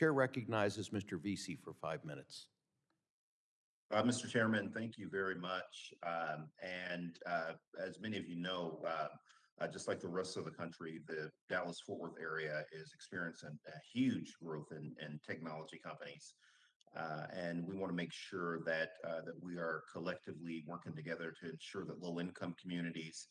Chair recognizes Mr. Veasey for five minutes. Uh, Mr. Chairman, thank you very much. Um, and, uh, as many of you know, uh, uh, just like the rest of the country, the Dallas-Fort Worth area is experiencing a huge growth in, in technology companies. Uh, and we want to make sure that, uh, that we are collectively working together to ensure that low-income communities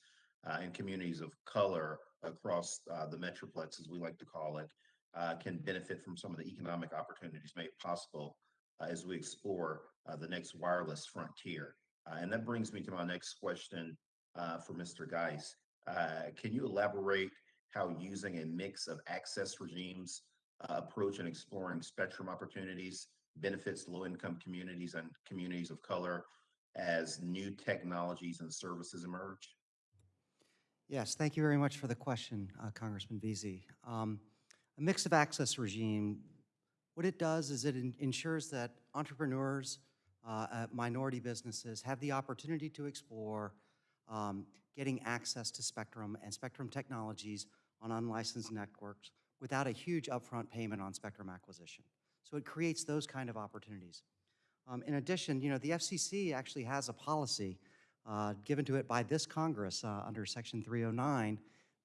uh, and communities of color across, the Metroplex, as we like to call it, uh, can benefit from some of the economic opportunities made possible uh, as we explore uh, the next wireless frontier. Uh, and that brings me to my next question uh, for Mr. Geis. Uh, can you elaborate how using a mix of access regimes approach and exploring spectrum opportunities benefits low-income communities and communities of color as new technologies and services emerge? Yes, thank you very much for the question, Congressman Veasey. Um, a mix of access regime, what it does is it en- ensures that entrepreneurs, uh, uh, minority businesses have the opportunity to explore um, getting access to spectrum and spectrum technologies on unlicensed networks without a huge upfront payment on spectrum acquisition. So it creates those kind of opportunities. Um, in addition, you know, the FCC actually has a policy uh, given to it by this Congress uh, under Section 309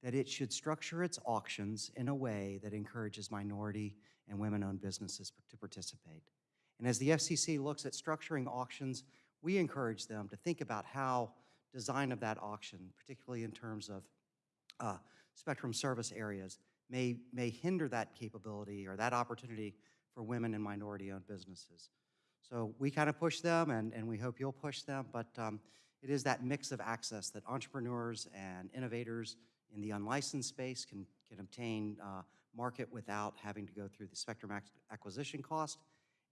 that it should structure its auctions in a way that encourages minority and women-owned businesses to participate. And as the FCC looks at structuring auctions, we encourage them to think about how design of that auction, particularly in terms of uh, spectrum service areas, may, may hinder that capability or that opportunity for women and minority-owned businesses. So we kind of push them, and, and we hope you'll push them, but um, it is that mix of access that entrepreneurs and innovators in the unlicensed space can, can obtain uh, market without having to go through the spectrum ac- acquisition cost.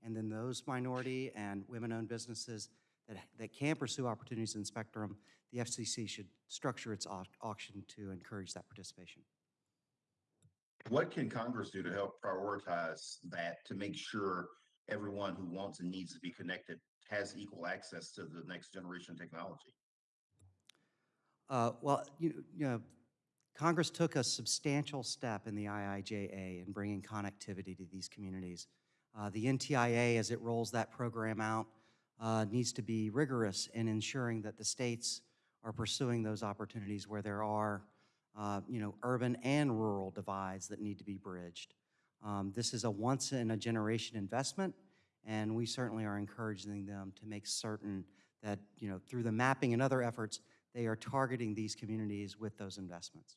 And then those minority and women-owned businesses that, that can pursue opportunities in spectrum, the FCC should structure its au- auction to encourage that participation. What can Congress do to help prioritize that to make sure everyone who wants and needs to be connected has equal access to the next generation technology? Uh, Well, you you know, Congress took a substantial step in the IIJA in bringing connectivity to these communities. Uh, The NTIA, as it rolls that program out, uh, needs to be rigorous in ensuring that the states are pursuing those opportunities where there are, uh, you know, urban and rural divides that need to be bridged. Um, This is a once-in-a-generation investment, and we certainly are encouraging them to make certain that, you know, through the mapping and other efforts, they are targeting these communities with those investments.